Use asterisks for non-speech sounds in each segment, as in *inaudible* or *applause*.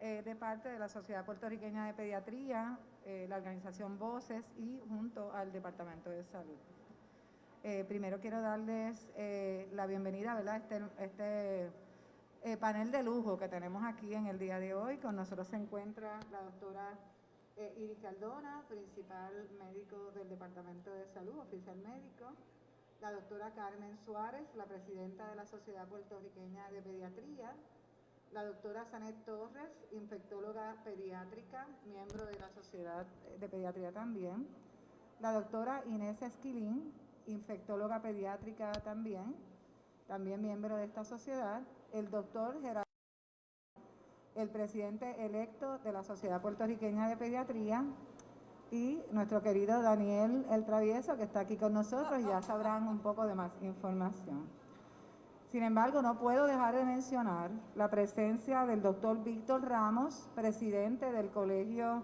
eh, de parte de la Sociedad Puertorriqueña de Pediatría, eh, la organización Voces y junto al Departamento de Salud. Eh, primero quiero darles la bienvenida a este, este panel de lujo que tenemos aquí en el día de hoy. Con nosotros se encuentra la doctora Iris Caldona, principal médico del Departamento de Salud, oficial médico, la doctora Carmen Suárez, la presidenta de la Sociedad Puertorriqueña de Pediatría, la doctora Sanet Torres, infectóloga pediátrica, miembro de la Sociedad de Pediatría también, la doctora Inés Esquilín, infectóloga pediátrica también, también miembro de esta sociedad, el doctor Gerardo, el presidente electo de la Sociedad Puertorriqueña de Pediatría, y nuestro querido Daniel El Travieso, que está aquí con nosotros, ya sabrán un poco de más información. Sin embargo, no puedo dejar de mencionar la presencia del doctor Víctor Ramos, presidente del Colegio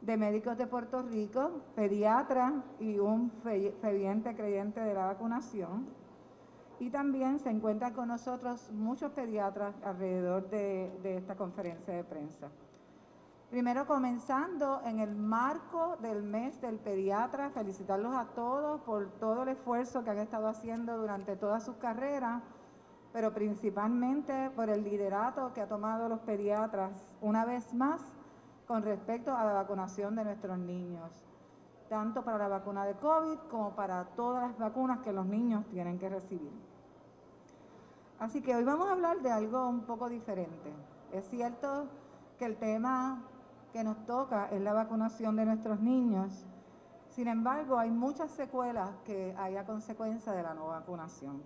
de Médicos de Puerto Rico, pediatra y un ferviente creyente de la vacunación. Y también se encuentran con nosotros muchos pediatras alrededor de, de esta conferencia de prensa. Primero comenzando en el marco del mes del pediatra, felicitarlos a todos por todo el esfuerzo que han estado haciendo durante toda su carrera pero principalmente por el liderato que ha tomado los pediatras una vez más con respecto a la vacunación de nuestros niños, tanto para la vacuna de COVID como para todas las vacunas que los niños tienen que recibir. Así que hoy vamos a hablar de algo un poco diferente. Es cierto que el tema que nos toca es la vacunación de nuestros niños, sin embargo hay muchas secuelas que hay a consecuencia de la no vacunación.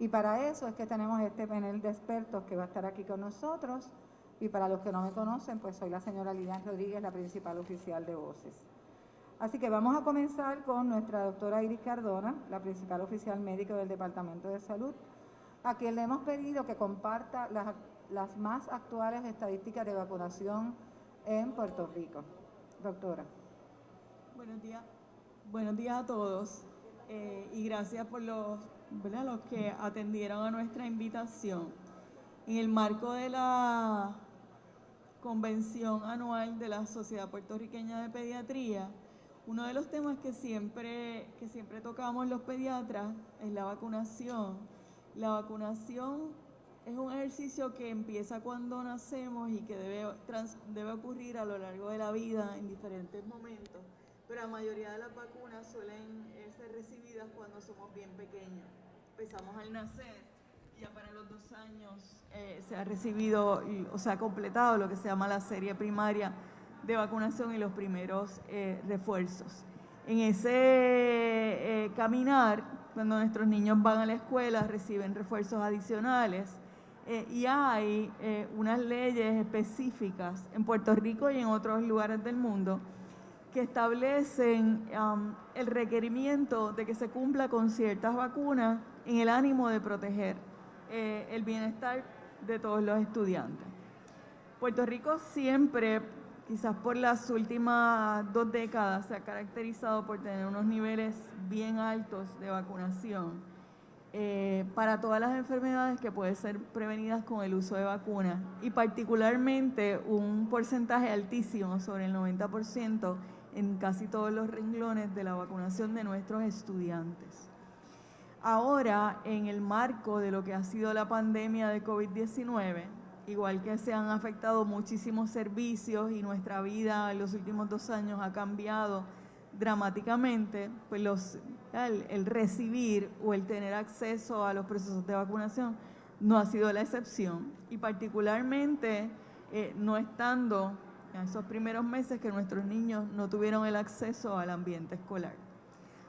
Y para eso es que tenemos este panel de expertos que va a estar aquí con nosotros. Y para los que no me conocen, pues soy la señora Lilian Rodríguez, la principal oficial de Voces. Así que vamos a comenzar con nuestra doctora Iris Cardona, la principal oficial médico del Departamento de Salud, a quien le hemos pedido que comparta las, más actuales estadísticas de vacunación en Puerto Rico. Doctora. Buenos días. Buenos días a todos eh, y gracias por los los que atendieron a nuestra invitación. En el marco de la convención anual de la Sociedad Puertorriqueña de Pediatría, uno de los temas que siempre, que siempre tocamos los pediatras es la vacunación. La vacunación es un ejercicio que empieza cuando nacemos y que debe, debe ocurrir a lo largo de la vida en diferentes momentos, pero la mayoría de las vacunas suelen eh, ser recibidas cuando somos bien pequeños empezamos al nacer, ya para los dos años eh, se ha recibido o se ha completado lo que se llama la serie primaria de vacunación y los primeros eh, refuerzos. En ese eh, caminar, cuando nuestros niños van a la escuela, reciben refuerzos adicionales y hay unas leyes específicas en Puerto Rico y en otros lugares del mundo que establecen el requerimiento de que se cumpla con ciertas vacunas en el ánimo de proteger eh, el bienestar de todos los estudiantes. Puerto Rico siempre, quizás por las últimas dos décadas, se ha caracterizado por tener unos niveles bien altos de vacunación eh, para todas las enfermedades que pueden ser prevenidas con el uso de vacunas y particularmente un porcentaje altísimo, sobre el 90%, en casi todos los renglones de la vacunación de nuestros estudiantes. Ahora, en el marco de lo que ha sido la pandemia de COVID-19, igual que se han afectado muchísimos servicios y nuestra vida en los últimos dos años ha cambiado dramáticamente, pues los, el, recibir o el tener acceso a los procesos de vacunación no ha sido la excepción y particularmente eh, no estando en esos primeros meses que nuestros niños no tuvieron el acceso al ambiente escolar.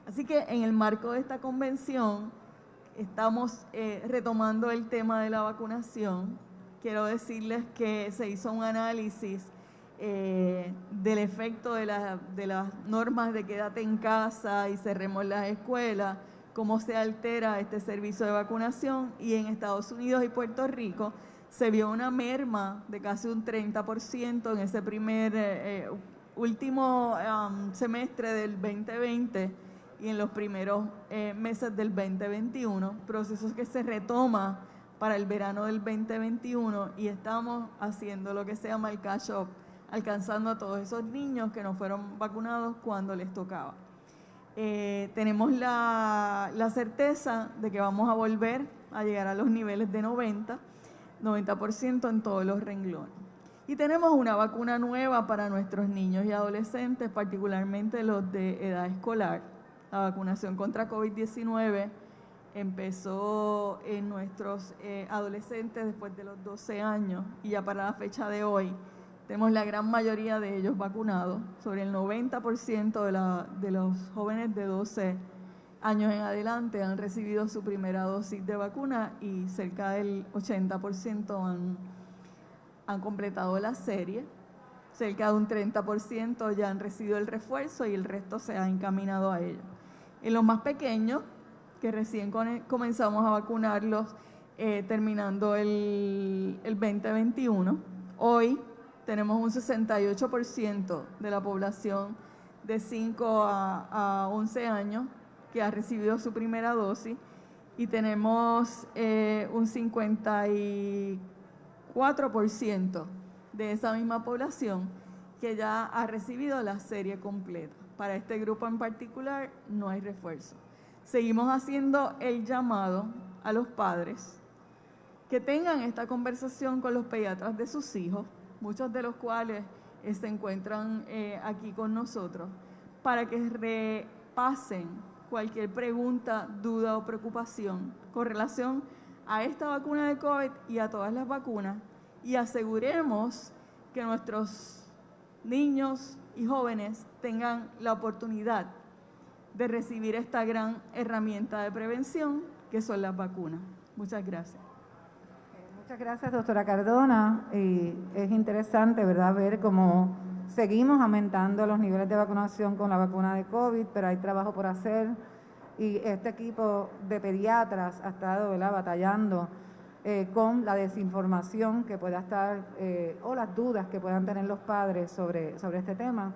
Así que en el marco de esta convención estamos eh, retomando el tema de la vacunación. Quiero decirles que se hizo un análisis eh, del efecto de, de, las normas de quédate en casa y cerremos las escuelas, cómo se altera este servicio de vacunación y en Estados Unidos y Puerto Rico se vio una merma de casi un 30% en ese primer eh, último um, semestre del 2020 y en los primeros eh, meses del 2021, procesos que se retoma para el verano del 2021 y estamos haciendo lo que se llama el cash up, alcanzando a todos esos niños que no fueron vacunados cuando les tocaba. Eh, tenemos la, la, certeza de que vamos a volver a llegar a los niveles de 90, 90% en todos los renglones. Y tenemos una vacuna nueva para nuestros niños y adolescentes, particularmente los de edad escolar. La vacunación contra COVID-19 empezó en nuestros eh, adolescentes después de los 12 años y ya para la fecha de hoy tenemos la gran mayoría de ellos vacunados, sobre el 90% de, de los jóvenes de 12 años en adelante han recibido su primera dosis de vacuna y cerca del 80% han, han completado la serie. Cerca de un 30% ya han recibido el refuerzo y el resto se ha encaminado a ello. En los más pequeños, que recién comenzamos a vacunarlos eh, terminando el, el 2021, hoy tenemos un 68% de la población de 5 a, 11 años que ha recibido su primera dosis y tenemos eh, un 54% de esa misma población que ya ha recibido la serie completa. Para este grupo en particular no hay refuerzo. Seguimos haciendo el llamado a los padres que tengan esta conversación con los pediatras de sus hijos muchos de los cuales eh, se encuentran eh, aquí con nosotros, para que repasen cualquier pregunta, duda o preocupación con relación a esta vacuna de COVID y a todas las vacunas y aseguremos que nuestros niños y jóvenes tengan la oportunidad de recibir esta gran herramienta de prevención que son las vacunas. Muchas gracias. Muchas gracias, doctora Cardona. Y es interesante, ¿verdad?, ver cómo seguimos aumentando los niveles de vacunación con la vacuna de COVID, pero hay trabajo por hacer. Y este equipo de pediatras ha estado, ¿verdad?, batallando eh, con la desinformación que pueda estar, eh, o las dudas que puedan tener los padres sobre, sobre este tema.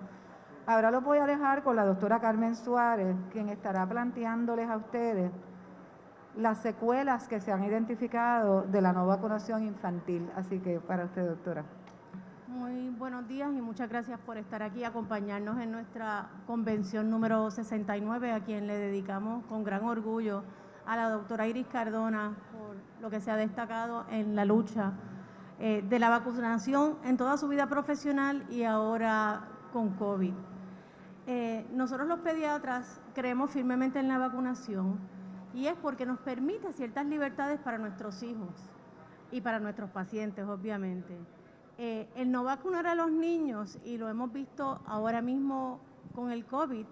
Ahora lo voy a dejar con la doctora Carmen Suárez, quien estará planteándoles a ustedes las secuelas que se han identificado de la no vacunación infantil. Así que para usted, doctora. Muy buenos días y muchas gracias por estar aquí, acompañarnos en nuestra convención número 69, a quien le dedicamos con gran orgullo a la doctora Iris Cardona por lo que se ha destacado en la lucha eh, de la vacunación en toda su vida profesional y ahora con COVID. Eh, nosotros los pediatras creemos firmemente en la vacunación y es porque nos permite ciertas libertades para nuestros hijos y para nuestros pacientes, obviamente. Eh, el no vacunar a los niños, y lo hemos visto ahora mismo con el COVID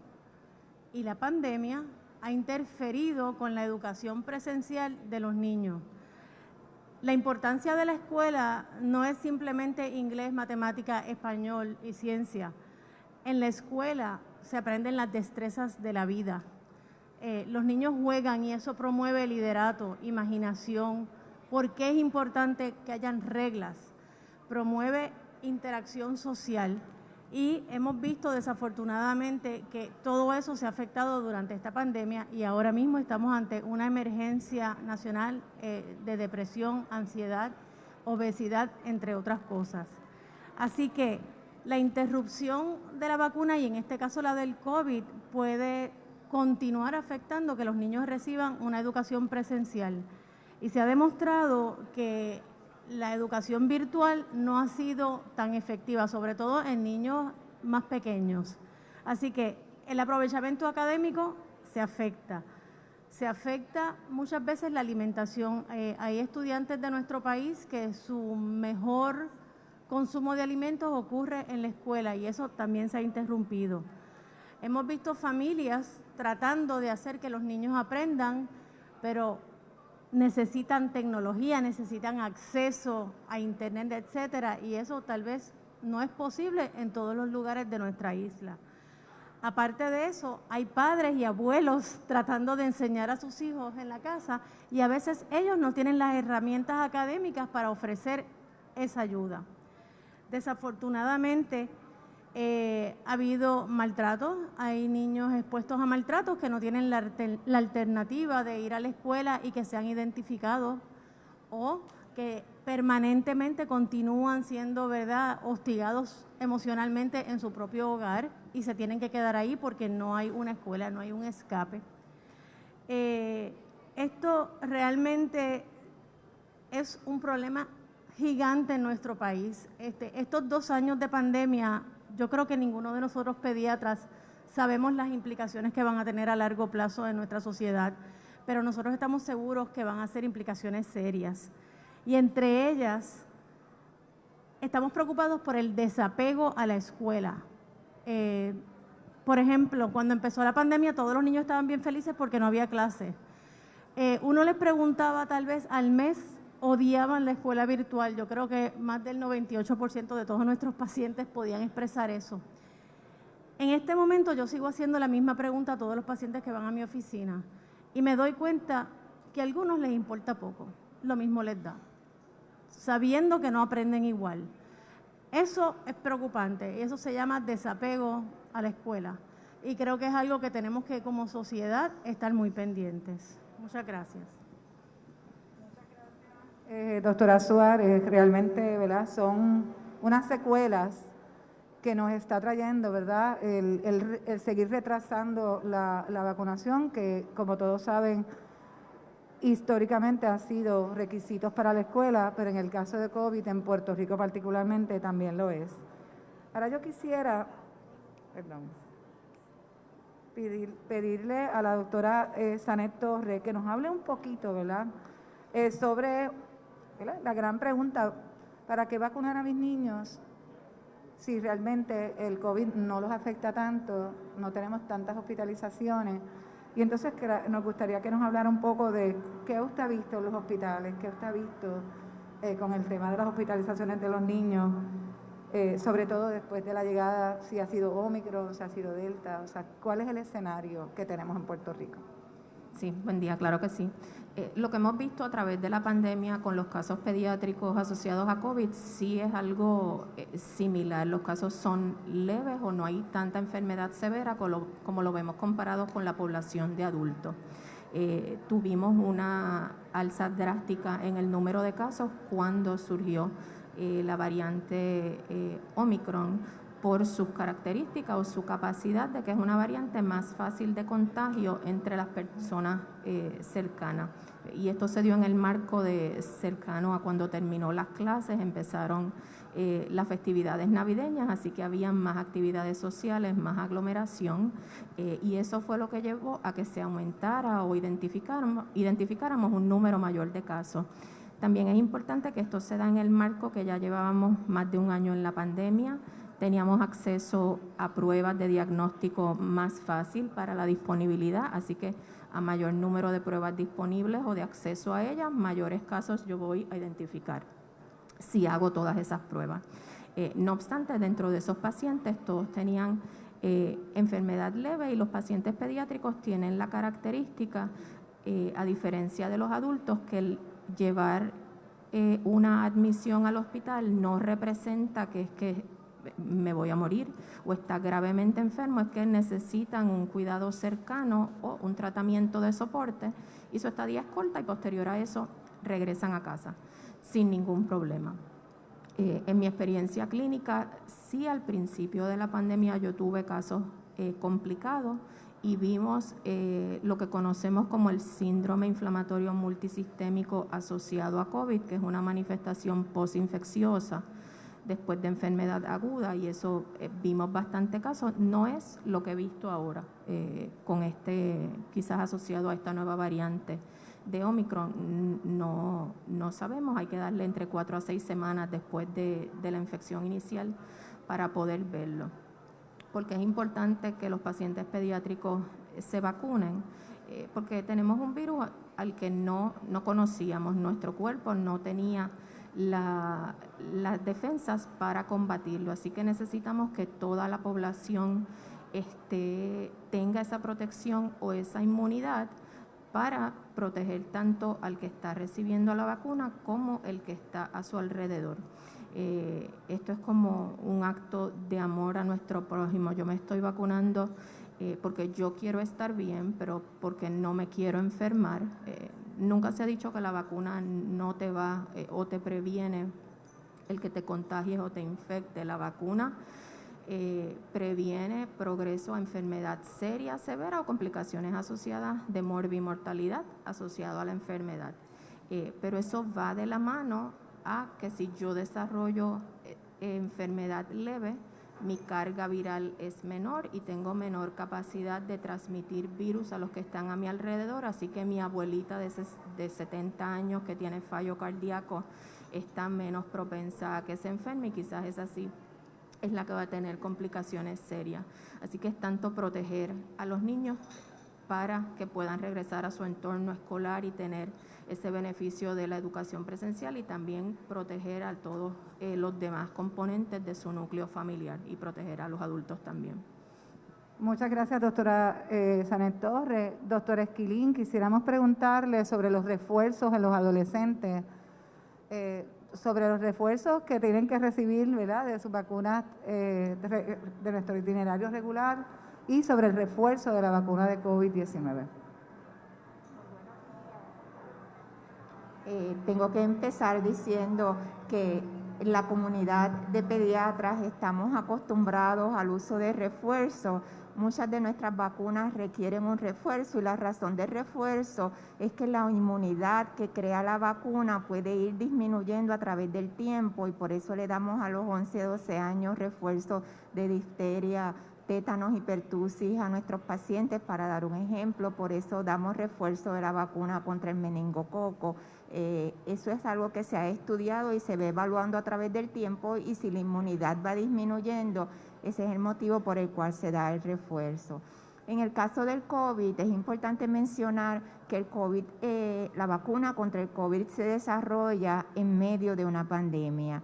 y la pandemia, ha interferido con la educación presencial de los niños. La importancia de la escuela no es simplemente inglés, matemática, español y ciencia. En la escuela se aprenden las destrezas de la vida, eh, los niños juegan y eso promueve liderato, imaginación, porque es importante que hayan reglas, promueve interacción social y hemos visto desafortunadamente que todo eso se ha afectado durante esta pandemia y ahora mismo estamos ante una emergencia nacional eh, de depresión, ansiedad, obesidad, entre otras cosas. Así que la interrupción de la vacuna y en este caso la del COVID puede continuar afectando que los niños reciban una educación presencial. Y se ha demostrado que la educación virtual no ha sido tan efectiva, sobre todo en niños más pequeños. Así que el aprovechamiento académico se afecta. Se afecta muchas veces la alimentación. Eh, hay estudiantes de nuestro país que su mejor consumo de alimentos ocurre en la escuela y eso también se ha interrumpido. Hemos visto familias tratando de hacer que los niños aprendan, pero necesitan tecnología, necesitan acceso a internet, etcétera, y eso tal vez no es posible en todos los lugares de nuestra isla. Aparte de eso, hay padres y abuelos *laughs* tratando de enseñar a sus hijos en la casa y a veces ellos no tienen las herramientas académicas para ofrecer esa ayuda. Desafortunadamente, eh, ha habido maltratos, hay niños expuestos a maltratos que no tienen la, alternativa de ir a la escuela y que se han identificado o que permanentemente continúan siendo, ¿verdad?, hostigados emocionalmente en su propio hogar y se tienen que quedar ahí porque no hay una escuela, no hay un escape. Eh, esto realmente es un problema gigante en nuestro país. Este, estos dos años de pandemia, yo creo que ninguno de nosotros pediatras sabemos las implicaciones que van a tener a largo plazo en nuestra sociedad, pero nosotros estamos seguros que van a ser implicaciones serias. Y entre ellas, estamos preocupados por el desapego a la escuela. Eh, por ejemplo, cuando empezó la pandemia, todos los niños estaban bien felices porque no había clase. Eh, uno les preguntaba tal vez al mes, odiaban la escuela virtual. Yo creo que más del 98% de todos nuestros pacientes podían expresar eso. En este momento yo sigo haciendo la misma pregunta a todos los pacientes que van a mi oficina y me doy cuenta que a algunos les importa poco, lo mismo les da, sabiendo que no aprenden igual. Eso es preocupante y eso se llama desapego a la escuela. Y creo que es algo que tenemos que como sociedad estar muy pendientes. Muchas gracias. Eh, doctora Suárez, realmente ¿verdad? son unas secuelas que nos está trayendo, ¿verdad? El, seguir retrasando la, vacunación, que como todos saben, históricamente ha sido requisitos para la escuela, pero en el caso de COVID, en Puerto Rico particularmente, también lo es. Ahora yo quisiera, perdón, pedirle a la doctora eh, Sanet Torre que nos hable un poquito, ¿verdad? Eh, sobre la gran pregunta, ¿para qué vacunar a mis niños si realmente el COVID no los afecta tanto, no tenemos tantas hospitalizaciones? Y entonces nos gustaría que nos hablara un poco de qué usted ha visto en los hospitales, qué usted ha visto eh, con el tema de las hospitalizaciones de los niños, eh, sobre todo después de la llegada, si ha sido Omicron, si ha sido Delta, o sea, ¿cuál es el escenario que tenemos en Puerto Rico? Sí, buen día, claro que sí. Eh, lo que hemos visto a través de la pandemia con los casos pediátricos asociados a COVID sí es algo eh, similar. Los casos son leves o no hay tanta enfermedad severa como lo, vemos comparado con la población de adultos. Eh, tuvimos una alza drástica en el número de casos cuando surgió la variante Omicron por sus características o su capacidad de que es una variante más fácil de contagio entre las personas cercanas y esto se dio en el marco de cercano a cuando terminó las clases, empezaron eh, las festividades navideñas, así que había más actividades sociales, más aglomeración, eh, y eso fue lo que llevó a que se aumentara o identificáramos, identificáramos un número mayor de casos. También es importante que esto se da en el marco que ya llevábamos más de un año en la pandemia, teníamos acceso a pruebas de diagnóstico más fácil para la disponibilidad, así que a mayor número de pruebas disponibles o de acceso a ellas, mayores casos yo voy a identificar si hago todas esas pruebas. Eh, no obstante, dentro de esos pacientes todos tenían eh, enfermedad leve y los pacientes pediátricos tienen la característica, eh, a diferencia de los adultos, que el llevar una admisión al hospital no representa que es que me voy a morir o está gravemente enfermo, es que necesitan un cuidado cercano o un tratamiento de soporte y su estadía es corta y posterior a eso regresan a casa sin ningún problema. Eh, en mi experiencia clínica, sí al principio de la pandemia yo tuve casos eh, complicados y vimos eh, lo que conocemos como el síndrome inflamatorio multisistémico asociado a COVID, que es una manifestación posinfecciosa después de enfermedad aguda y eso eh, vimos bastante casos. No es lo que he visto ahora eh, con este, quizás asociado a esta nueva variante de Omicron. No, no sabemos, hay que darle entre cuatro a seis semanas después de, la infección inicial para poder verlo. Porque es importante que los pacientes pediátricos se vacunen, eh, porque tenemos un virus al que no, no conocíamos, nuestro cuerpo no tenía las defensas para combatirlo. Así que necesitamos que toda la población este, tenga esa protección o esa inmunidad para proteger tanto al que está recibiendo la vacuna como el que está a su alrededor. Eh, esto es como un acto de amor a nuestro prójimo. Yo me estoy vacunando eh, porque yo quiero estar bien, pero porque no me quiero enfermar. Eh, nunca se ha dicho que la vacuna no te va eh, o te previene el que te contagies o te infecte. La vacuna eh, previene progreso a enfermedad seria, severa o complicaciones asociadas de morbimortalidad asociado a la enfermedad. Eh, pero eso va de la mano a que si yo desarrollo enfermedad leve, mi carga viral es menor y tengo menor capacidad de transmitir virus a los que están a mi alrededor, así que mi abuelita de, de 70 años que tiene fallo cardíaco está menos propensa a que se enferme y quizás es así es la que va a tener complicaciones serias. Así que es tanto proteger a los niños para que puedan regresar a su entorno escolar y tener ese beneficio de la educación presencial y también proteger a todos eh, los demás componentes de su núcleo familiar y proteger a los adultos también. Muchas gracias, doctora eh, Sanet Torres. Doctora Esquilín, quisiéramos preguntarle sobre los refuerzos en los adolescentes, eh, sobre los refuerzos que tienen que recibir ¿verdad? de sus vacunas eh, de, de nuestro itinerario regular y sobre el refuerzo de la vacuna de COVID-19. Eh, tengo que empezar diciendo que la comunidad de pediatras estamos acostumbrados al uso de refuerzo. Muchas de nuestras vacunas requieren un refuerzo y la razón de refuerzo es que la inmunidad que crea la vacuna puede ir disminuyendo a través del tiempo y por eso le damos a los 11, 12 años refuerzo de difteria, tétanos y pertusis a nuestros pacientes, para dar un ejemplo, por eso damos refuerzo de la vacuna contra el meningococo. Eh, eso es algo que se ha estudiado y se ve evaluando a través del tiempo y si la inmunidad va disminuyendo, ese es el motivo por el cual se da el refuerzo. En el caso del COVID, es importante mencionar que el COVID, eh, la vacuna contra el COVID se desarrolla en medio de una pandemia.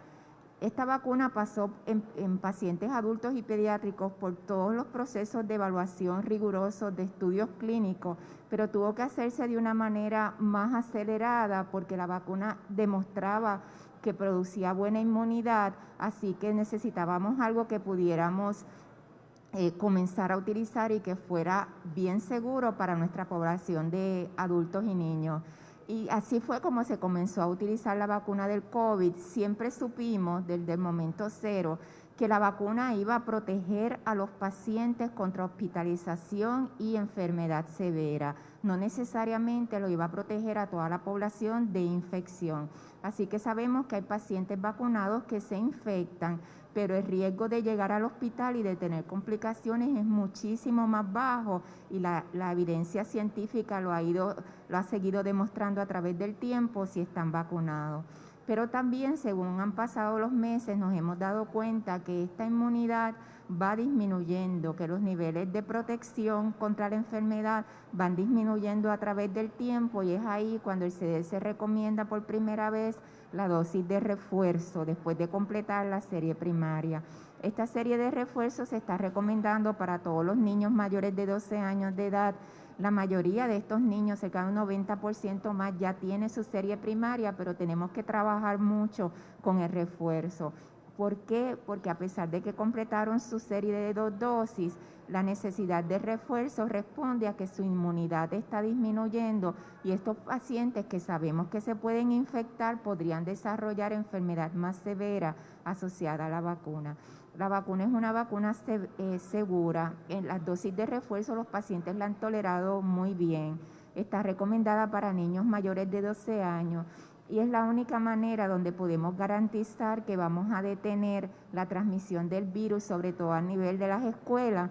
Esta vacuna pasó en, pacientes adultos y pediátricos por todos los procesos de evaluación rigurosos de estudios clínicos, pero tuvo que hacerse de una manera más acelerada porque la vacuna demostraba que producía buena inmunidad, así que necesitábamos algo que pudiéramos eh, comenzar a utilizar y que fuera bien seguro para nuestra población de adultos y niños. Y así fue como se comenzó a utilizar la vacuna del COVID. Siempre supimos desde el momento cero que la vacuna iba a proteger a los pacientes contra hospitalización y enfermedad severa. No necesariamente lo iba a proteger a toda la población de infección. Así que sabemos que hay pacientes vacunados que se infectan, pero el riesgo de llegar al hospital y de tener complicaciones es muchísimo más bajo y la, evidencia científica lo ha, ido, lo ha seguido demostrando a través del tiempo si están vacunados. Pero también, según han pasado los meses, nos hemos dado cuenta que esta inmunidad va disminuyendo, que los niveles de protección contra la enfermedad van disminuyendo a través del tiempo y es ahí cuando el CDC recomienda por primera vez la dosis de refuerzo después de completar la serie primaria. Esta serie de refuerzos se está recomendando para todos los niños mayores de 12 años de edad. La mayoría de estos niños, cerca de un 90% más, ya tiene su serie primaria, pero tenemos que trabajar mucho con el refuerzo. ¿Por qué? Porque a pesar de que completaron su serie de dos dosis, la necesidad de refuerzo responde a que su inmunidad está disminuyendo y estos pacientes que sabemos que se pueden infectar podrían desarrollar enfermedad más severa asociada a la vacuna. La vacuna es una vacuna eh, segura. En las dosis de refuerzo los pacientes la han tolerado muy bien. Está recomendada para niños mayores de 12 años y es la única manera donde podemos garantizar que vamos a detener la transmisión del virus, sobre todo a nivel de las escuelas,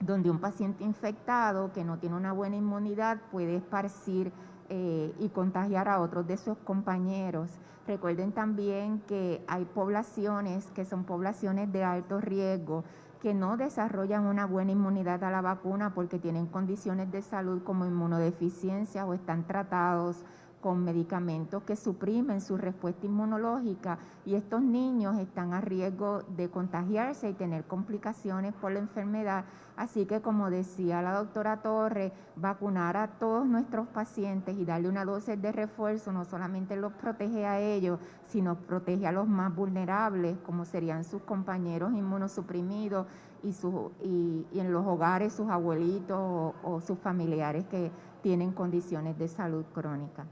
donde un paciente infectado que no tiene una buena inmunidad puede esparcir eh, y contagiar a otros de sus compañeros. Recuerden también que hay poblaciones que son poblaciones de alto riesgo que no desarrollan una buena inmunidad a la vacuna porque tienen condiciones de salud como inmunodeficiencia o están tratados con medicamentos que suprimen su respuesta inmunológica y estos niños están a riesgo de contagiarse y tener complicaciones por la enfermedad. Así que como decía la doctora Torre, vacunar a todos nuestros pacientes y darle una dosis de refuerzo no solamente los protege a ellos, sino protege a los más vulnerables, como serían sus compañeros inmunosuprimidos y, su, y, en los hogares sus abuelitos o, sus familiares que tienen condiciones de salud crónica.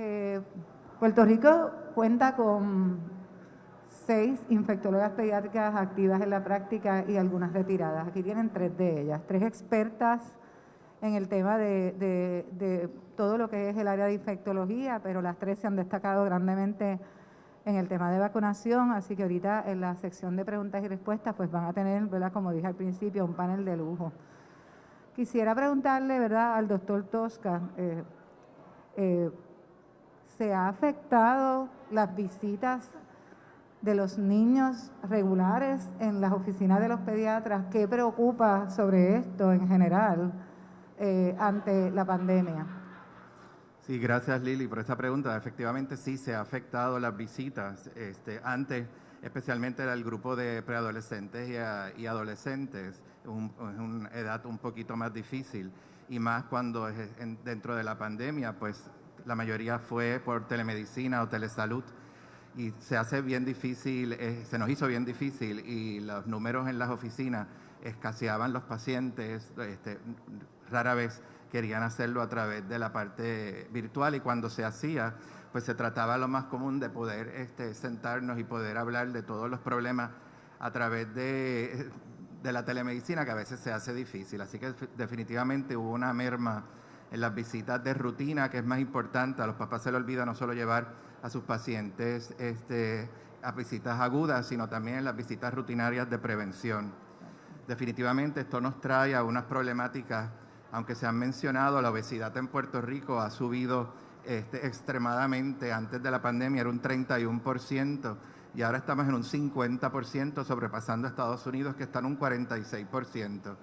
Eh, Puerto Rico cuenta con seis infectólogas pediátricas activas en la práctica y algunas retiradas. Aquí tienen tres de ellas, tres expertas en el tema de, todo lo que es el área de infectología, pero las tres se han destacado grandemente en el tema de vacunación, así que ahorita en la sección de preguntas y respuestas pues van a tener, ¿verdad? como dije al principio, un panel de lujo. Quisiera preguntarle ¿verdad? al doctor Tosca, eh, eh, ¿se ha afectado las visitas de los niños regulares en las oficinas de los pediatras? ¿Qué preocupa sobre esto en general eh, ante la pandemia? Sí, gracias Lili por esta pregunta. Efectivamente sí se ha afectado las visitas. Este, antes, especialmente el grupo de preadolescentes y, adolescentes, un, una edad un poquito más difícil y más cuando dentro de la pandemia, pues la mayoría fue por telemedicina o telesalud y se hace bien difícil, eh, se nos hizo bien difícil y los números en las oficinas escaseaban los pacientes, este, rara vez querían hacerlo a través de la parte virtual y cuando se hacía, pues se trataba lo más común de poder este, sentarnos y poder hablar de todos los problemas a través de, de la telemedicina, que a veces se hace difícil. Así que definitivamente hubo una merma en las visitas de rutina, que es más importante. A los papás se les olvida no solo llevar a sus pacientes este, a visitas agudas, sino también en las visitas rutinarias de prevención. Definitivamente esto nos trae a unas problemáticas aunque se han mencionado, la obesidad en Puerto Rico ha subido este, extremadamente. Antes de la pandemia era un 31% y ahora estamos en un 50%, sobrepasando a Estados Unidos, que está en un 46%.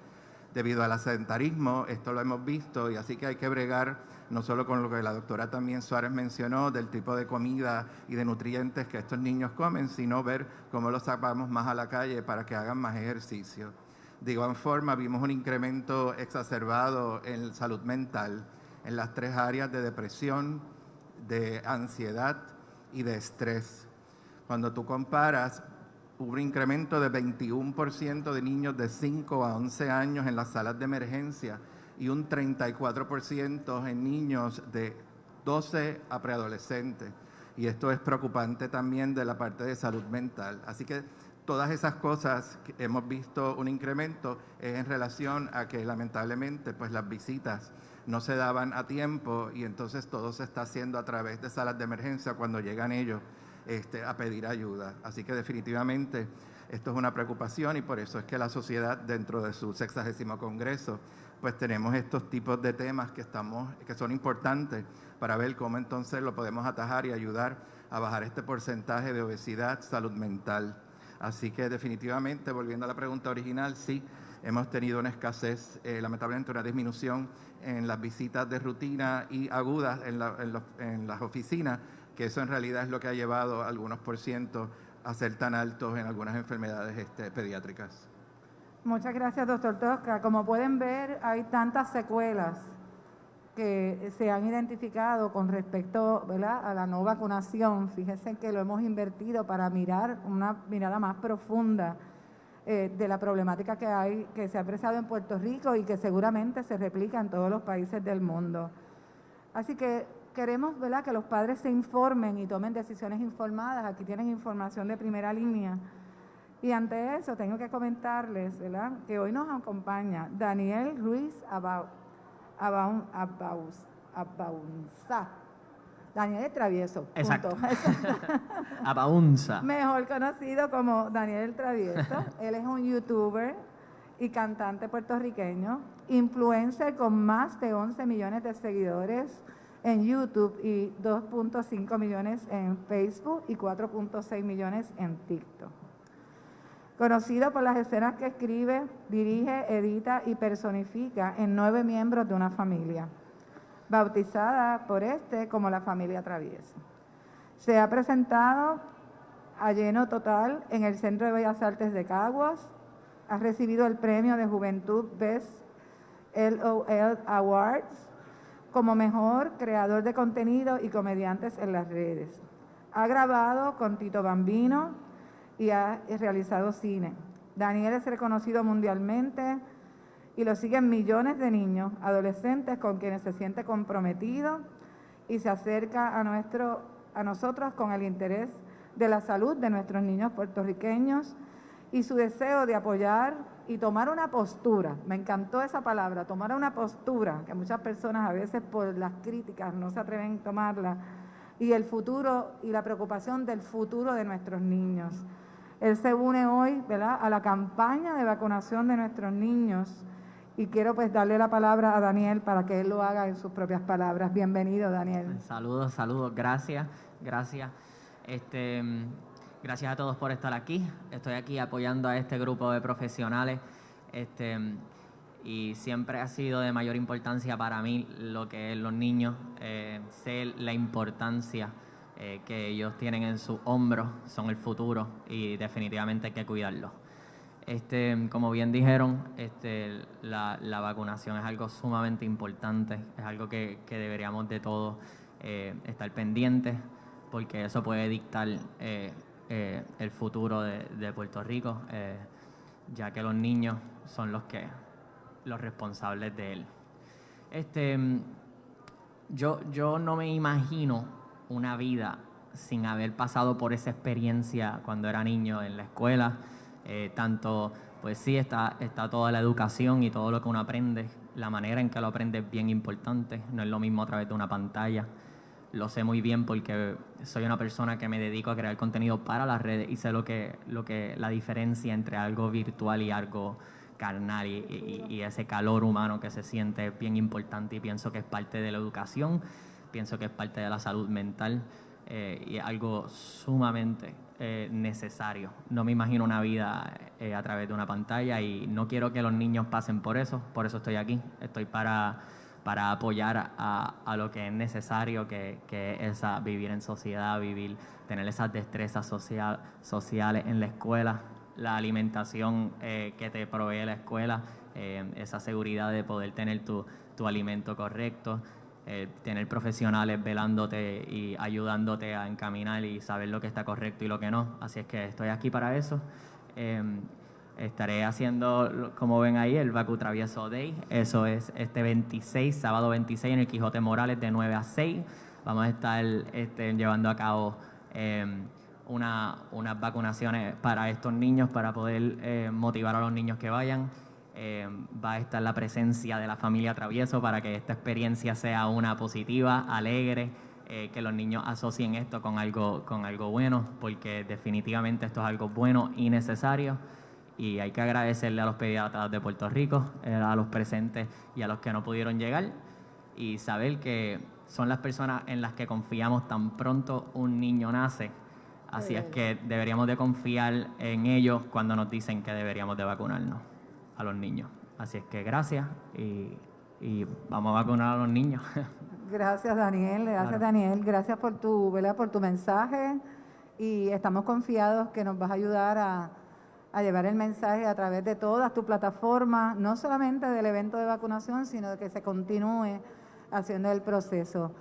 Debido al sedentarismo, esto lo hemos visto y así que hay que bregar no solo con lo que la doctora también Suárez mencionó, del tipo de comida y de nutrientes que estos niños comen, sino ver cómo los sacamos más a la calle para que hagan más ejercicio. De igual forma, vimos un incremento exacerbado en salud mental en las tres áreas de depresión, de ansiedad y de estrés. Cuando tú comparas, hubo un incremento de 21% de niños de 5 a 11 años en las salas de emergencia y un 34% en niños de 12 a preadolescentes. Y esto es preocupante también de la parte de salud mental. Así que todas esas cosas que hemos visto un incremento es en relación a que lamentablemente pues las visitas no se daban a tiempo y entonces todo se está haciendo a través de salas de emergencia cuando llegan ellos este, a pedir ayuda. Así que definitivamente esto es una preocupación y por eso es que la sociedad dentro de su sexagésimo congreso pues tenemos estos tipos de temas que, estamos, que son importantes para ver cómo entonces lo podemos atajar y ayudar a bajar este porcentaje de obesidad, salud mental. Así que definitivamente, volviendo a la pregunta original, sí, hemos tenido una escasez, eh, lamentablemente una disminución en las visitas de rutina y agudas en, las oficinas, que eso en realidad es lo que ha llevado a algunos por ciento a ser tan altos en algunas enfermedades este, pediátricas. Muchas gracias, doctor Tosca. Como pueden ver, hay tantas secuelas que se han identificado con respecto a la no vacunación. Fíjense que lo hemos invertido para mirar una mirada más profunda eh, de la problemática que hay, que se ha apreciado en Puerto Rico y que seguramente se replica en todos los países del mundo. Así que queremos ¿verdad? que los padres se informen y tomen decisiones informadas. Aquí tienen información de primera línea. Y ante eso tengo que comentarles ¿verdad? que hoy nos acompaña Daniel Ruiz Abau Abaunza. Daniel Travieso. Exacto. *laughs* Abaunza. Mejor conocido como Daniel Travieso. Él es un youtuber y cantante puertorriqueño, influencer con más de 11 millones de seguidores en YouTube y 2.5 millones en Facebook y 4.6 millones en TikTok conocido por las escenas que escribe, dirige, edita y personifica en nueve miembros de una familia, bautizada por este como la familia Travieso. Se ha presentado a lleno total en el Centro de Bellas Artes de Caguas, ha recibido el premio de Juventud Best LOL Awards como mejor creador de contenido y comediantes en las redes. Ha grabado con Tito Bambino, y ha realizado cine. Daniel es reconocido mundialmente y lo siguen millones de niños, adolescentes con quienes se siente comprometido y se acerca a, nuestro, a nosotros con el interés de la salud de nuestros niños puertorriqueños y su deseo de apoyar y tomar una postura. Me encantó esa palabra, tomar una postura, que muchas personas a veces por las críticas no se atreven a tomarla, y el futuro y la preocupación del futuro de nuestros niños. Él se une hoy ¿verdad? a la campaña de vacunación de nuestros niños y quiero pues darle la palabra a Daniel para que él lo haga en sus propias palabras. Bienvenido, Daniel. Saludos, saludos, gracias, gracias. Este, gracias a todos por estar aquí. Estoy aquí apoyando a este grupo de profesionales. Este, y siempre ha sido de mayor importancia para mí lo que es los niños, eh, sé la importancia eh, que ellos tienen en sus hombros, son el futuro y definitivamente hay que cuidarlos. Este, como bien dijeron, este, la, vacunación es algo sumamente importante, es algo que, deberíamos de todos eh, estar pendientes, porque eso puede dictar eh, eh, el futuro de, Puerto Rico, ya que los niños son los que los responsables de él. Este, yo, yo no me imagino una vida sin haber pasado por esa experiencia cuando era niño en la escuela eh, tanto, pues sí, está, está toda la educación y todo lo que uno aprende, la manera en que lo aprende es bien importante, no es lo mismo a través de una pantalla. Lo sé muy bien porque soy una persona que me dedico a crear contenido para las redes y sé lo que, lo que la diferencia entre algo virtual y algo carnal y, ese calor humano que se siente es bien importante y pienso que es parte de la educación, pienso que es parte de la salud mental eh, y algo sumamente eh, necesario. No me imagino una vida eh, a través de una pantalla y no quiero que los niños pasen por eso, por eso estoy aquí. Estoy para, para apoyar a, lo que es necesario, que, es vivir en sociedad, vivir, tener esas destrezas social, sociales en la escuela, la alimentación eh, que te provee la escuela, esa seguridad de poder tener tu, alimento correcto. Eh, tener profesionales velándote y ayudándote a encaminar y saber lo que está correcto y lo que no. Así es que estoy aquí para eso. Em, estaré haciendo, como ven ahí, el Baku Travieso Day. Eso es este 26, sábado 26 en el Quijote Morales de 9 a 6. Vamos a estar este, llevando a cabo em, una, unas vacunaciones para estos niños, para poder eh, motivar a los niños que vayan. Eh, va a estar la presencia de la familia Travieso para que esta experiencia sea una positiva, alegre, eh, que los niños asocien esto con algo, con algo bueno, porque definitivamente esto es algo bueno y necesario. Y hay que agradecerle a los pediatras de Puerto Rico, eh, a los presentes y a los que no pudieron llegar, y saber que son las personas en las que confiamos tan pronto un niño nace. Así es que deberíamos de confiar en ellos cuando nos dicen que deberíamos de vacunarnos a los niños. Así es que gracias y, vamos a vacunar a los niños. *laughs* Gracias Daniel, gracias Daniel, gracias por tu, ¿verdad? por tu mensaje y estamos confiados que nos vas a ayudar a, llevar el mensaje a través de todas tus plataformas, no solamente del evento de vacunación, sino de que se continúe haciendo el proceso.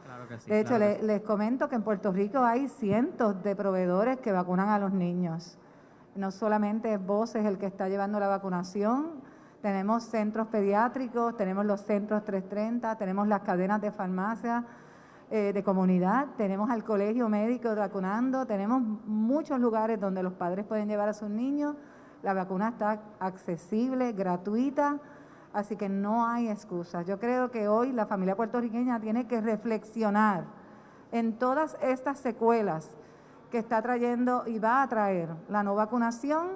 de hecho, les comento que en Puerto Rico hay cientos de proveedores que vacunan a los niños. No solamente es Voces el que está llevando la vacunación, tenemos centros pediátricos, tenemos los centros 330, tenemos las cadenas de farmacia eh, de comunidad, tenemos al colegio médico vacunando, tenemos muchos lugares donde los padres pueden llevar a sus niños. La vacuna está accesible, gratuita, así que no hay excusas. Yo creo que hoy la familia puertorriqueña tiene que reflexionar en todas estas secuelas que está trayendo y va a traer la no vacunación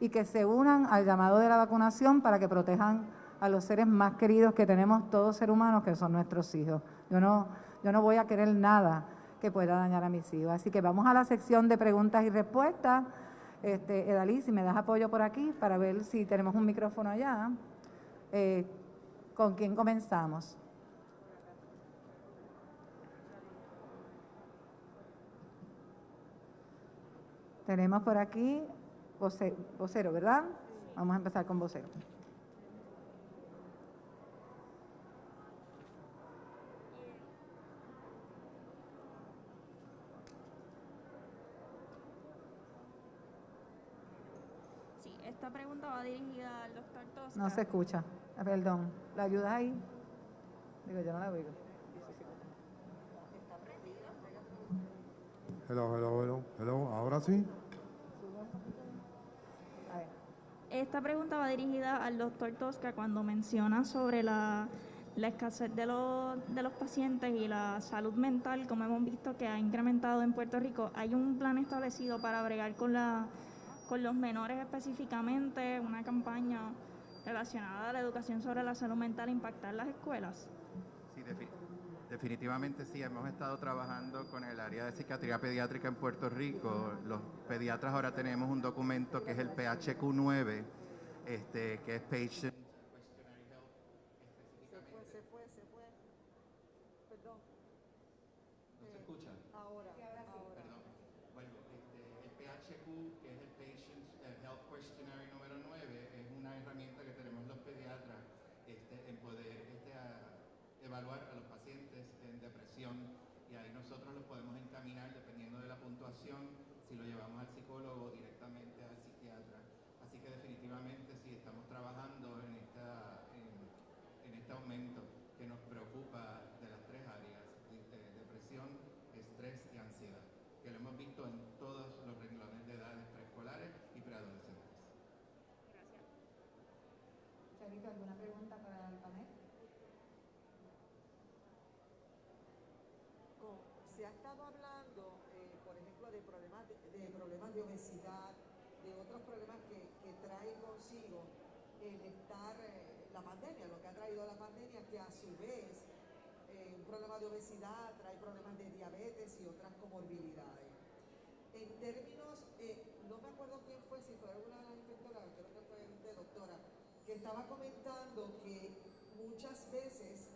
y que se unan al llamado de la vacunación para que protejan a los seres más queridos que tenemos todos seres humanos, que son nuestros hijos. Yo no, yo no voy a querer nada que pueda dañar a mis hijos. Así que vamos a la sección de preguntas y respuestas. Este, Edalí, si me das apoyo por aquí para ver si tenemos un micrófono allá. Eh, ¿Con quién comenzamos? Tenemos por aquí vocero, ¿verdad? Vamos a empezar con vocero. Esta pregunta va dirigida al doctor Tosca. No se escucha. Ah, Perdón. ¿La ayudas ahí? Digo, yo no la oigo. Hello, hello, hello, hello. Ahora sí. Esta pregunta va dirigida al doctor Tosca cuando menciona sobre la, la escasez de los, de los pacientes y la salud mental, como hemos visto que ha incrementado en Puerto Rico. ¿Hay un plan establecido para bregar con, la, con los menores específicamente, una campaña relacionada a la educación sobre la salud mental, impactar las escuelas? Sí, defi- definitivamente sí. Hemos estado trabajando con el área de psiquiatría pediátrica en Puerto Rico. Los pediatras ahora tenemos un documento que es el PHQ9, este, que es Patient Se fue, se fue, se fue. Perdón. ¿No se escucha? Ahora, ahora. Perdón. Bueno, este, el PHQ, que es el Patient eh, Health Questionnaire número 9, es una herramienta que tenemos los pediatras este, en poder este, a- evaluar a los pacientes en depresión y ahí nosotros los podemos encaminar dependiendo de la puntuación, si lo llevamos al psicólogo o directamente al psiquiatra. Así que definitivamente sí estamos trabajando en, esta, en, en este aumento que nos preocupa de las tres áreas, de- de depresión, estrés y ansiedad, que lo hemos visto en todos los renglones de edades preescolares y preadolescentes. Charito, ¿alguna pregunta para el panel? Con- se ha estado hablando, eh, por ejemplo, de problemas de, de problemas de obesidad, de otros problemas que, que trae consigo el estar, eh, la pandemia, lo que ha traído la pandemia, que a su vez eh, un problema de obesidad trae problemas de diabetes y otras comorbilidades. En términos, eh, no me acuerdo quién fue, si fue una de las inspectoras, creo que fue usted, doctora, que estaba comentando que muchas veces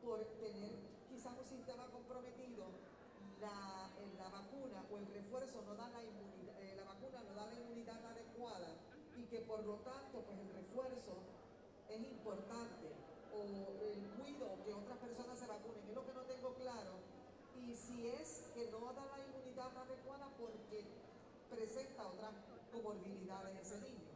por tener quizás un sistema comprometido, la, eh, la vacuna o el refuerzo no da la inmunidad, la vacuna no da la inmunidad adecuada y que por lo tanto pues el refuerzo es importante el cuido que otras personas se vacunen, es lo que no tengo claro. Y si es que no da la inmunidad adecuada porque presenta otras comorbilidades ese niño.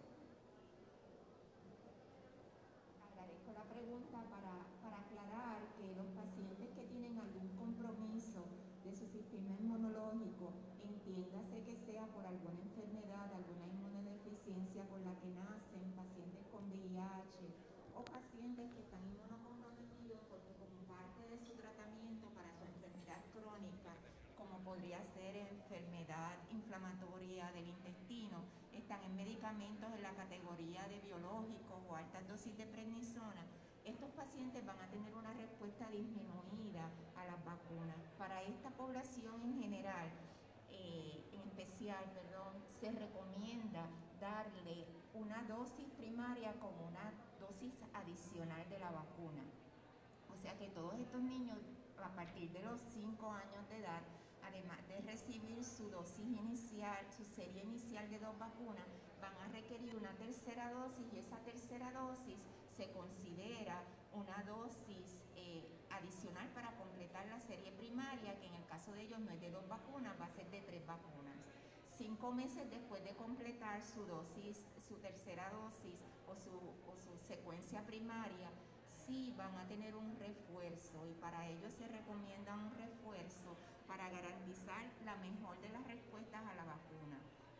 Agradezco la pregunta para, para aclarar que los pacientes que tienen algún compromiso de su sistema inmunológico, entiéndase que sea por alguna enfermedad, alguna inmunodeficiencia con la que nacen, pacientes con VIH o pacientes que están inmunocomprometidos porque como parte de su tratamiento para su enfermedad crónica, como podría ser enfermedad inflamatoria del intestino, están en en la categoría de biológicos o altas dosis de prednisona, estos pacientes van a tener una respuesta disminuida a las vacunas. Para esta población en general, eh, en especial, perdón, se recomienda darle una dosis primaria como una dosis adicional de la vacuna. O sea que todos estos niños a partir de los 5 años de edad, además de recibir su dosis inicial, su serie inicial de dos vacunas, requerir una tercera dosis y esa tercera dosis se considera una dosis eh, adicional para completar la serie primaria, que en el caso de ellos no es de dos vacunas, va a ser de tres vacunas. Cinco meses después de completar su dosis, su tercera dosis o su, o su secuencia primaria, sí van a tener un refuerzo y para ello se recomienda un refuerzo para garantizar la mejor de las respuestas a la vacuna.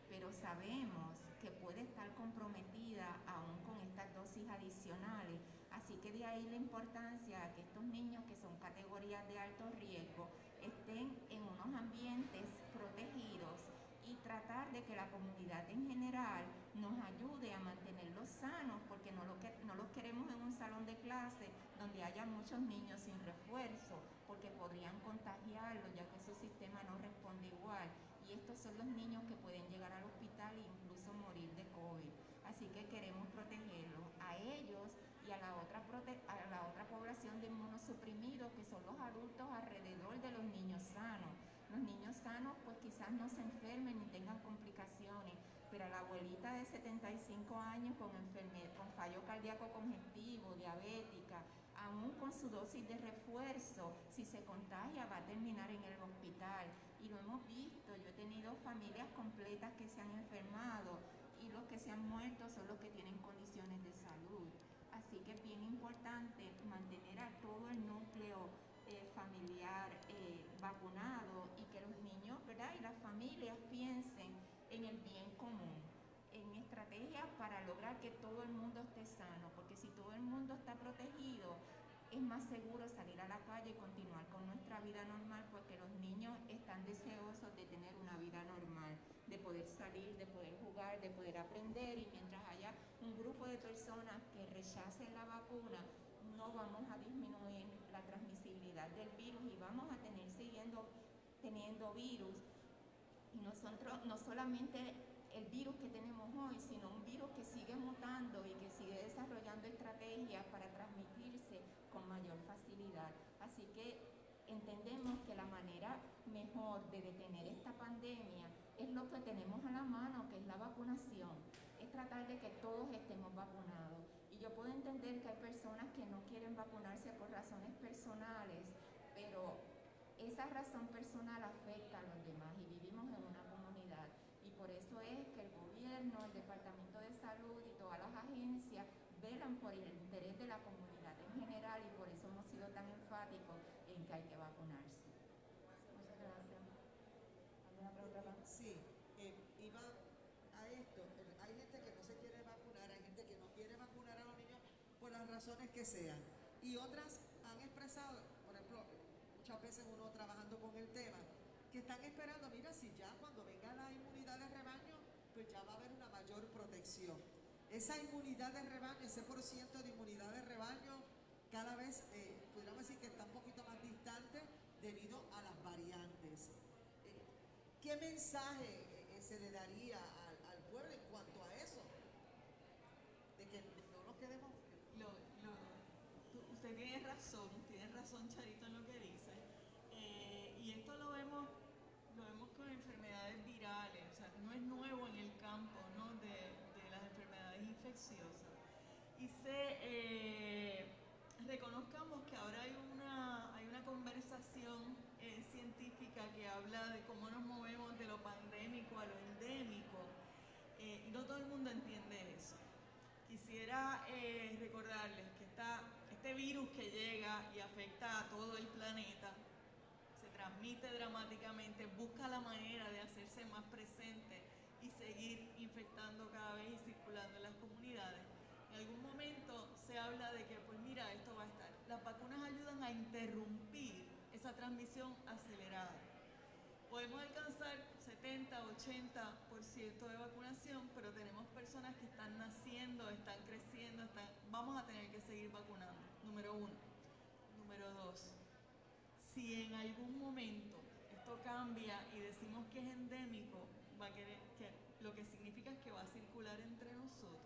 Pero sabemos puede estar comprometida aún con estas dosis adicionales, así que de ahí la importancia de que estos niños que son categorías de alto riesgo estén en unos ambientes protegidos y tratar de que la comunidad en general nos ayude a mantenerlos sanos, porque no, lo que, no los queremos en un salón de clase donde haya muchos niños sin refuerzo, porque podrían contagiarlos ya que su sistema no responde igual. Y estos son los niños que pueden llegar al hospital e incluso morir de COVID. Así que queremos protegerlos a ellos y a la otra, prote- a la otra inmunosuprimidos, que son los adultos alrededor de los niños sanos. Los niños sanos pues quizás no se enfermen ni tengan complicaciones, pero la abuelita de 75 años con, enferme- con fallo cardíaco congestivo, diabética, aún con su dosis de refuerzo, si se contagia va a terminar en el hospital. Y lo hemos visto, yo he tenido familias completas que se han enfermado y los que se han muerto son los que tienen condiciones de salud. Así que es bien importante mantener a todo el núcleo eh, familiar eh, vacunado y que los niños ¿verdad? y las familias piensen en el bien común, en estrategias para lograr que todo el mundo esté sano, porque si todo el mundo está protegido, es más seguro salir a la calle y continuar con nuestra vida normal porque los niños están deseosos de tener una vida normal, de poder salir, de poder jugar, de poder aprender y mientras un grupo de personas que rechacen la vacuna, no vamos a disminuir la transmisibilidad del virus y vamos a tener siguiendo teniendo virus. Y nosotros no solamente el virus que tenemos hoy, sino un virus que sigue mutando y que sigue desarrollando estrategias para transmitirse con mayor facilidad. Así que entendemos que la manera mejor de detener esta pandemia es lo que tenemos a la mano, que es la vacunación. Tratar de que todos estemos vacunados. Y yo puedo entender que hay personas que no quieren vacunarse por razones personales, pero esa razón personal afecta a los demás y vivimos en una comunidad. Y por eso es que el gobierno, el Departamento de Salud y todas las agencias velan por el interés de la comunidad en general y por eso hemos sido tan enfáticos en que hay que vacunarse. Muchas gracias. ¿Alguna pregunta Sí, eh, iba a esto. Hay gente que no se quiere vacunar, hay gente que no quiere vacunar a los niños por las razones que sean. Y otras han expresado, por ejemplo, muchas veces uno trabajando con el tema, que están esperando, mira, si ya cuando venga la inmunidad de rebaño, pues ya va a haber una mayor protección. Esa inmunidad de rebaño, ese por ciento de inmunidad de rebaño, cada vez, eh, podríamos decir que está un poquito más distante debido a las variantes. Eh, ¿Qué mensaje eh, se le daría al, pueblo en cuanto a eso? De que no nos quedemos... usted tiene razón, tiene razón Charito en lo que dice. y esto lo vemos, lo vemos con enfermedades virales, o sea, no es nuevo en el campo ¿no? de, las enfermedades infecciosas. Eh, reconozcamos que ahora hay una, hay una conversación eh, científica que habla de cómo nos movemos de lo pandémico a lo endémico eh, y no todo el mundo entiende eso. Quisiera recordarles que está este virus que llega y afecta a todo el planeta se transmite dramáticamente, busca la manera de hacerse más presente y seguir infectando cada vez y circulando en las comunidades. En algún momento habla de que, pues mira, esto va a estar. Las vacunas ayudan a interrumpir esa transmisión acelerada. Podemos alcanzar 70, 80% de vacunación, pero tenemos personas que están naciendo, están creciendo, están... vamos a tener que seguir vacunando, número uno. Número dos, si en algún momento esto cambia y decimos que es endémico, va a querer, que lo que significa es que va a circular entre nosotros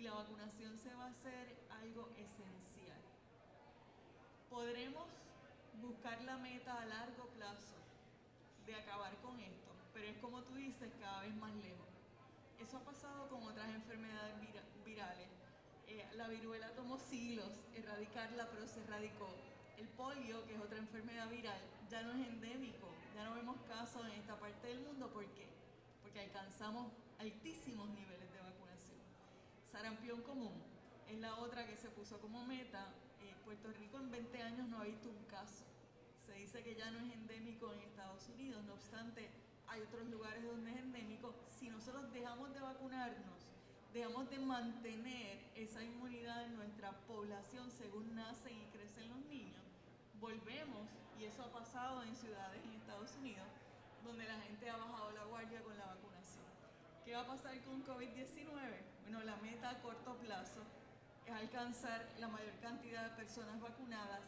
y la vacunación se va a hacer algo esencial. Podremos buscar la meta a largo plazo de acabar con esto, pero es como tú dices, cada vez más lejos. Eso ha pasado con otras enfermedades virales. Eh, la viruela tomó siglos erradicarla, pero se erradicó. El polio, que es otra enfermedad viral, ya no es endémico, ya no vemos casos en esta parte del mundo. ¿Por qué? porque alcanzamos altísimos niveles. Sarampión común es la otra que se puso como meta. Puerto Rico en 20 años no ha visto un caso. Se dice que ya no es endémico en Estados Unidos, no obstante, hay otros lugares donde es endémico. Si nosotros dejamos de vacunarnos, dejamos de mantener esa inmunidad en nuestra población según nacen y crecen los niños, volvemos, y eso ha pasado en ciudades en Estados Unidos, donde la gente ha bajado la guardia con la vacunación. ¿Qué va a pasar con COVID-19? Bueno, la meta a corto plazo es alcanzar la mayor cantidad de personas vacunadas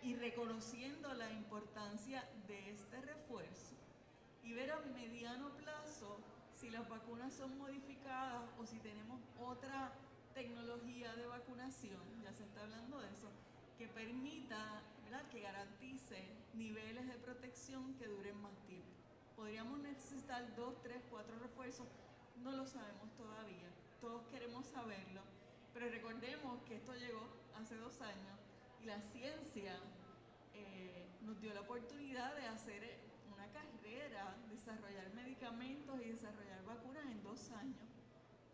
y reconociendo la importancia de este refuerzo y ver a mediano plazo si las vacunas son modificadas o si tenemos otra tecnología de vacunación, ya se está hablando de eso, que permita, ¿verdad? que garantice niveles de protección que duren más tiempo. Podríamos necesitar dos, tres, cuatro refuerzos, no lo sabemos todavía, todos queremos saberlo, pero recordemos que esto llegó hace dos años y la ciencia eh, nos dio la oportunidad de hacer una carrera, desarrollar medicamentos y desarrollar vacunas en dos años.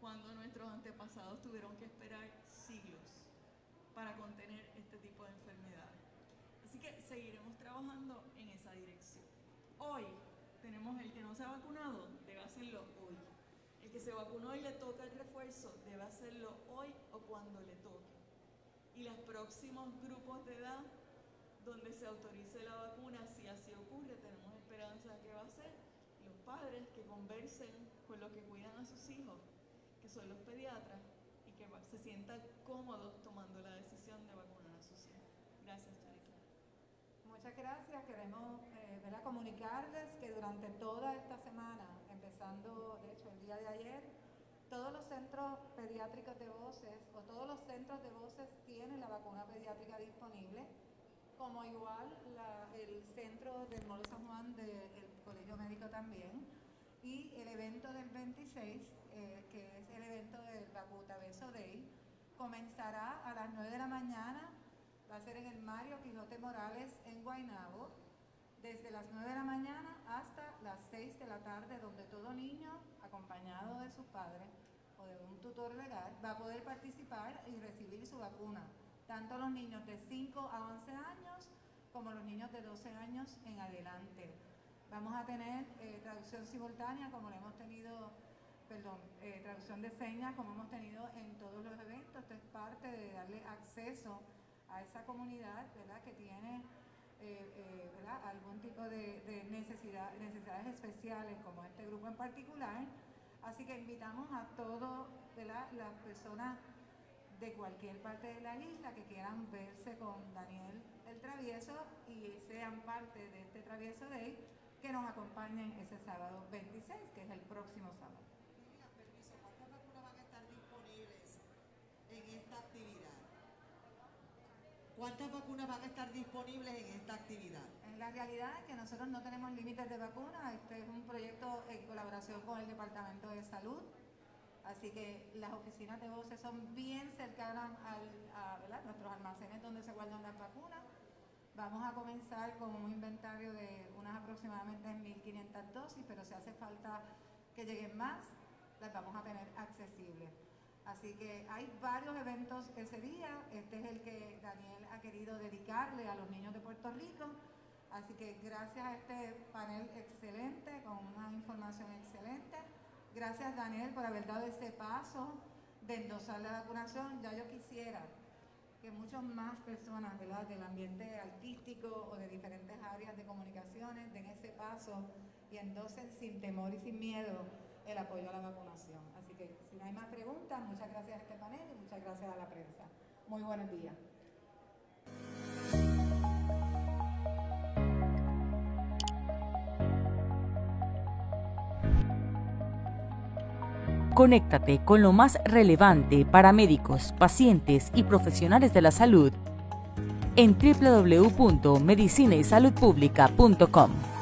cuando nuestros antepasados tuvieron que esperar siglos para contener este tipo de enfermedades. Así que seguiremos trabajando en esa dirección. Hoy tenemos el que no se ha vacunado, debe hacerlo que se vacunó y le toca el refuerzo, debe hacerlo hoy o cuando le toque. Y los próximos grupos de edad donde se autorice la vacuna, si así ocurre, tenemos esperanza de que va a ser los padres que conversen con los que cuidan a sus hijos, que son los pediatras, y que se sientan cómodos tomando la decisión de vacunar a sus hijos. Gracias, Charita. Muchas gracias. Queremos eh, comunicarles que durante toda esta semana, empezando de hecho el día de ayer, todos los centros pediátricos de voces o todos los centros de voces tienen la vacuna pediátrica disponible como igual el centro del Molo San Juan del Colegio Médico también, y el evento del 26, eh, que es el evento del Bacuta Beso Day, comenzará a las 9 de la mañana, va a ser en el Mario Quijote Morales en Guaynabo, desde las 9 de la mañana hasta las 6 de la tarde, donde todo niño, acompañado de sus padres o de un tutor legal, va a poder participar y recibir su vacuna tanto los niños de 5 a 11 años como los niños de 12 años en adelante. Vamos a tener eh, traducción simultánea como lo hemos tenido, perdón, eh, traducción de señas como hemos tenido en todos los eventos. Esto es parte de darle acceso a esa comunidad ¿verdad? que tiene eh, algún tipo de, necesidad, necesidades especiales como este grupo en particular. Así que invitamos a todas las personas de cualquier parte de la isla que quieran verse con Daniel el Travieso y sean parte de este Travieso Day, que nos acompañen ese sábado 26, que es el próximo sábado. permiso, ¿cuántas vacunas van a estar disponibles en esta actividad? ¿Cuántas vacunas van a estar disponibles en esta actividad? En la realidad es que nosotros no tenemos límites de vacunas, este es un proyecto en colaboración con el Departamento de Salud, Así que las oficinas de voces son bien cercanas a nuestros almacenes donde se guardan las vacunas. Vamos a comenzar con un inventario de unas aproximadamente 1.500 dosis, pero si hace falta que lleguen más, las vamos a tener accesibles. Así que hay varios eventos ese día. Este es el que Daniel ha querido dedicarle a los niños de Puerto Rico. Así que gracias a este panel excelente, con una información excelente, Gracias Daniel por haber dado ese paso de endosar la vacunación. Ya yo quisiera que muchas más personas del ambiente artístico o de diferentes áreas de comunicaciones den ese paso y endosen sin temor y sin miedo el apoyo a la vacunación. Así que si no hay más preguntas, muchas gracias a este panel y muchas gracias a la prensa. Muy buenos días. Conéctate con lo más relevante para médicos, pacientes y profesionales de la salud en www.medicinaysaludpublica.com.